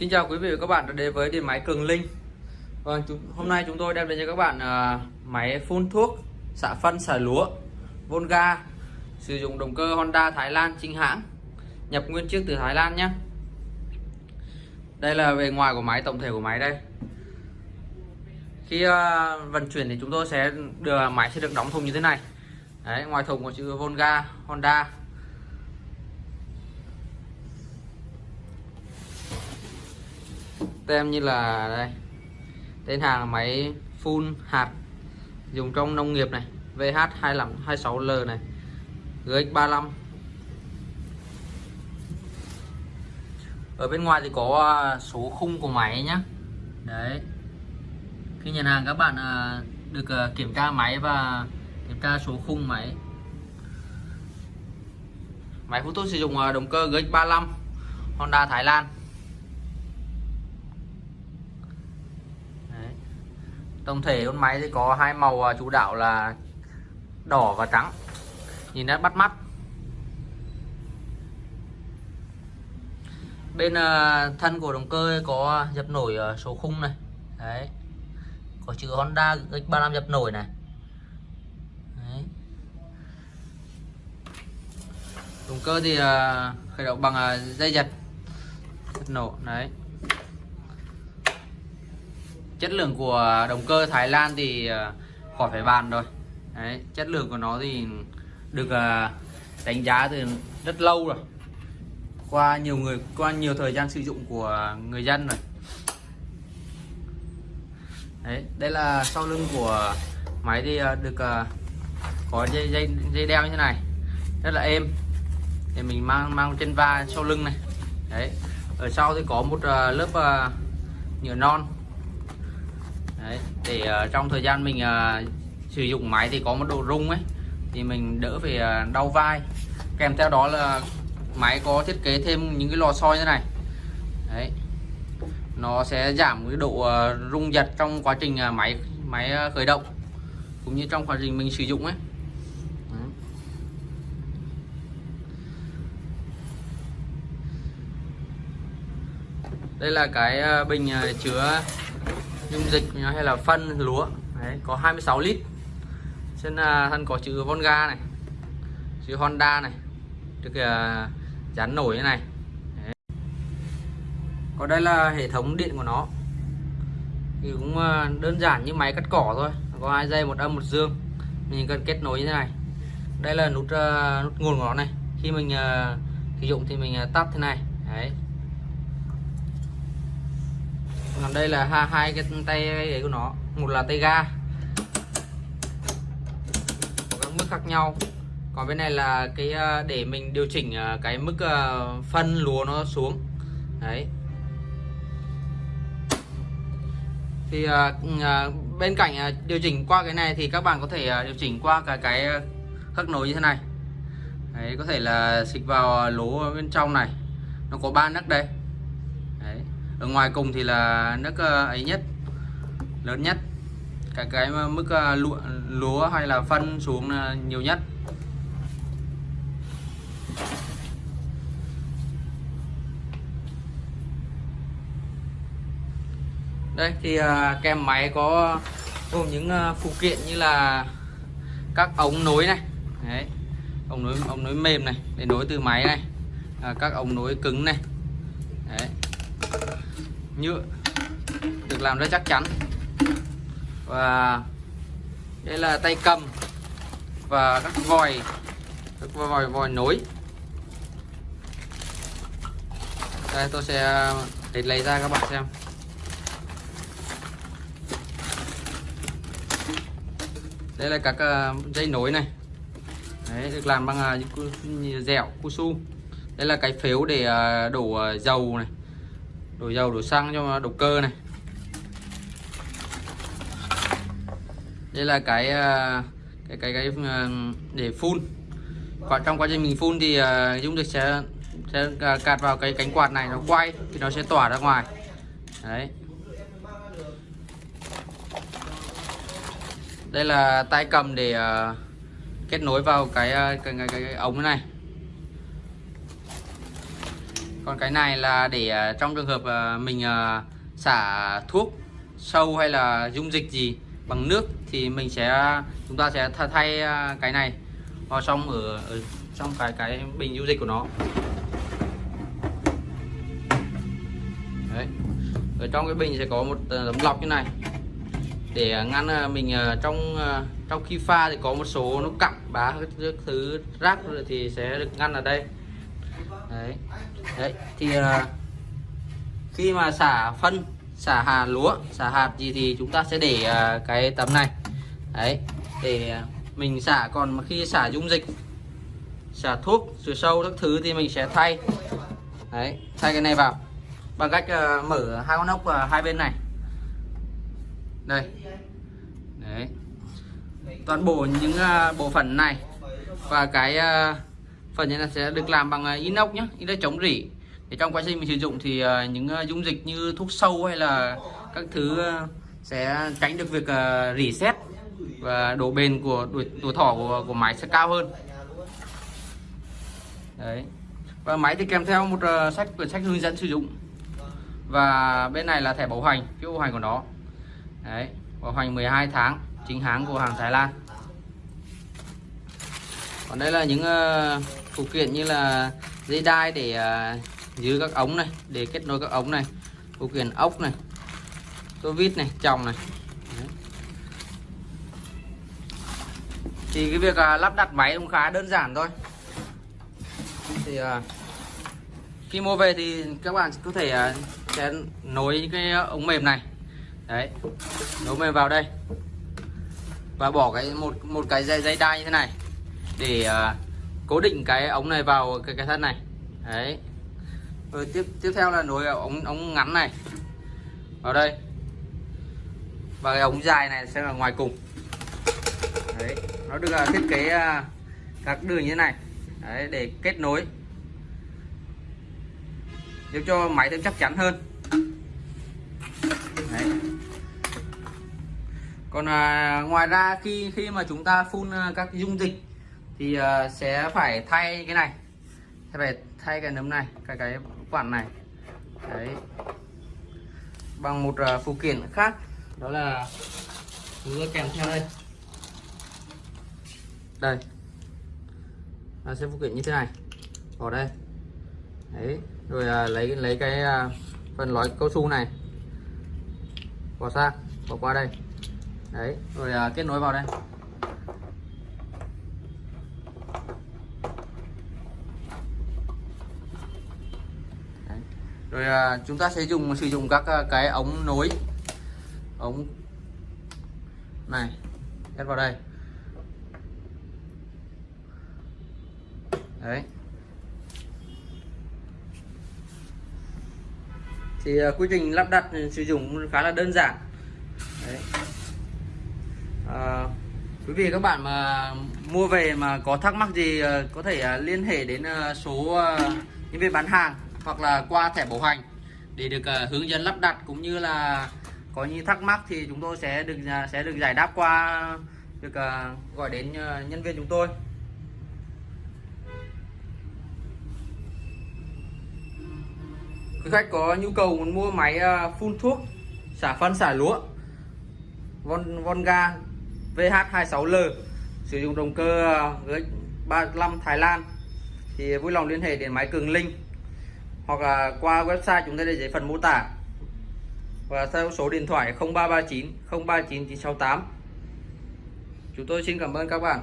Xin chào quý vị và các bạn đã đến với điện máy Cường Linh. Vâng, chúng, hôm nay chúng tôi đem đến cho các bạn uh, máy phun thuốc xạ phân xả lúa Volga sử dụng động cơ Honda Thái Lan chính hãng nhập nguyên chiếc từ Thái Lan nhé. Đây là bề ngoài của máy tổng thể của máy đây. Khi uh, vận chuyển thì chúng tôi sẽ đưa máy sẽ được đóng thùng như thế này. Đấy, ngoài thùng có chữ Volga Honda tem như là đây. Tên hàng là máy phun hạt, dùng trong nông nghiệp này VH2526L này GX35 ở bên ngoài thì có à, số khung của máy nhá. Đấy. Khi nhận hàng các bạn à, được à, kiểm tra máy và kiểm tra số khung máy. Máy phun thuốc sử dụng động cơ GX35 Honda Thái Lan. Tổng thể con máy thì có hai màu à, chủ đạo là đỏ và trắng. Nhìn rất bắt mắt. Bên à, thân của động cơ có dập nổi số khung này. Đấy. Có chữ Honda X35 dập nổi này. Đấy. động cơ thì à, khởi động bằng dây giật nổ. Đấy chất lượng của động cơ Thái Lan thì ờ, khỏi phải bàn rồi. Đấy, chất lượng của nó thì được ờ, đánh giá từ rất lâu rồi. Qua nhiều người qua nhiều thời gian sử dụng của người dân rồi. Đấy, đây là sau lưng của máy thì ờ, được có dây dây dây đeo như thế này. Rất là êm. Để mình mang mang trên vai sau lưng này. Đấy ở sau thì có một lớp nhựa non. Đấy, để uh, trong thời gian mình uh, sử dụng máy thì có một độ rung ấy thì mình đỡ phải uh, đau vai. Kèm theo đó là máy có thiết kế thêm những cái lò xo như này. Đấy nó sẽ giảm cái độ uh, rung giật trong quá trình uh, máy máy uh, khởi động cũng như trong quá trình mình sử dụng ấy. Đây là cái bình chứa dung dịch hay là phân lúa. Đấy, có 26 lít. Trên uh, thân có chữ Volga này chữ Honda này được uh, dán nổi như này. Đấy. còn đây là hệ thống điện của nó. Thì cũng uh, đơn giản như máy cắt cỏ thôi. Có hai dây một âm một dương. Mình cần kết nối như thế này. Đây là nút uh, nút nguồn của nó này. Khi mình uh, sử dụng thì mình uh, tắt thế này. Đấy còn đây là hai, hai cái tay ấy của nó. Một là tay ga. Có các mức khác nhau. Còn bên này là cái ờ, để mình điều chỉnh ờ, cái mức ờ, phân lúa nó xuống. Đấy. Thì ừ, bên cạnh điều chỉnh qua cái này thì các bạn có thể điều chỉnh qua cái cái khắc nối như thế này. Đấy có thể là xịt vào lỗ bên trong này. Nó có ba nấc đây ở ngoài cùng thì là nước ờ, ấy nhất lớn nhất. Cái cái mức ờ, lụa lúa, hay là phân xuống nhiều nhất. Đây thì ờ, kèm máy có gồm những phụ kiện như là các ống nối này. Đấy ống nối ống nối mềm này để nối từ máy này. À, các ống nối cứng này nhựa được làm rất chắc chắn. Và đây là tay cầm và các vòi các vòi vòi nối. Đây tôi sẽ để lấy ra các bạn xem. Đây là các ờ, dây nối này. Đấy, được làm bằng uh, dẻo cu su. Đây là cái phếu để ờ, đổ dầu này đổ dầu đổ xăng cho động cơ này. Đây là cái à, cái cái cái à, để phun. Còn trong quá trình mình phun thì à, dung dịch sẽ sẽ cạt vào cái cánh quạt này nó quay thì nó sẽ tỏa ra ngoài. Đấy. Đây là tay cầm để kết nối vào cái cái, cái, cái, cái ống này còn cái này là để ờ, trong trường hợp ờ, mình ờ, xả thuốc sâu hay là dung dịch gì bằng nước thì mình sẽ chúng ta sẽ thay cái này vào trong ở, ở trong cái cái bình dung dịch của nó. Đấy. Ở trong cái bình sẽ có một tấm lọc như này. Để ngăn mình trong trong khi pha thì có một số nó cặn bá các thứ rác rồi thì sẽ được ngăn ở đây đấy. Đấy thì uh, khi mà xả phân xả hạt lúa xả hạt gì thì chúng ta sẽ để uh, cái tấm này. Đấy để à, mình xả. Còn mà khi xả dung dịch xả thuốc trừ sâu các thứ thì mình sẽ thay. Đấy thay cái này vào bằng cách uh, mở hai con ốc uh, hai bên này. Đây. Đấy. Toàn bộ những uh, bộ phận này và cái uh, phần này là sẽ được làm bằng à, inox nhé inox chống rỉ. Để trong quá trình mình sử dụng thì à, những à, dung dịch như thuốc sâu hay là các thứ sẽ tránh được việc rỉ sét và độ bền của tuổi, tuổi thọ của, của máy sẽ cao hơn. Đấy. Và máy thì kèm theo một sách quyển sách hướng dẫn sử dụng. Và bên này là thẻ bảo hành phiếu bảo hành của nó. Đấy bảo hành 12 tháng chính hãng của hàng Thái Lan còn đây là những ờ, phụ kiện như là dây đai để ờ, giữ các ống này, để kết nối các ống này. Phụ kiện ốc này, tô vít này, chồng này. Đấy. thì cái việc ờ, lắp đặt máy cũng khá đơn giản thôi. Thì khi mua về thì các bạn có thể sẽ nối cái ống mềm này. Đấy, nối mềm vào đây. Và bỏ cái một một cái dây dây đai như thế này để ờ, cố định cái ống này vào cái cái thân này. Đấy. Rồi tiếp tiếp theo là nối ống ống ngắn này. Vào đây. Và cái ống dài này sẽ là ngoài cùng. Đấy. Nó được ờ, thiết kế ờ, các đường như thế này. Đấy, để kết nối. Giúp cho máy thêm chắc chắn hơn. Đấy. còn à, ngoài ra khi khi mà chúng ta phun các dung dịch thì uh, sẽ phải thay cái này. Sẽ phải thay cái nấm này cái cái quản này. Đấy. Bằng một uh, phụ kiện khác. Đó là chúng tôi kèm theo đây. Đây. Nó sẽ phụ kiện như thế này. Bỏ đây. Đấy. Rồi à, lấy lấy cái à, phần lõi cao su này. Bỏ sang bỏ qua đây. Đấy. Rồi à, kết nối vào đây đấy rồi à, chúng ta sẽ dùng sử dụng các à, cái ống nối. Ống này ép vào đây. Đấy. Thì à, quy trình lắp đặt sử dụng khá là đơn giản. Đấy. À, quý vị các bạn mà mua về mà có thắc mắc gì à, có thể à, liên hệ đến số nhân viên bán hàng hoặc là qua thẻ bảo hành để được uh, hướng dẫn lắp đặt cũng như là có những thắc mắc thì chúng tôi sẽ được uh, sẽ được giải đáp qua được uh, gọi đến uh, nhân viên chúng tôi. Quý khách có nhu cầu muốn mua máy phun thuốc xả phân xả lúa Von Vonga VH26L sử dụng động cơ G35 Thái Lan thì vui lòng liên hệ đến máy Cường Linh hoặc là qua website chúng ta để dưới phần mô tả. Và theo số điện thoại 0339 039 968 chúng tôi xin cảm ơn các bạn.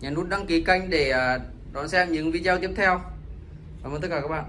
Nhấn nút đăng ký kênh để à, đón xem những video tiếp theo. Cảm ơn tất cả các bạn.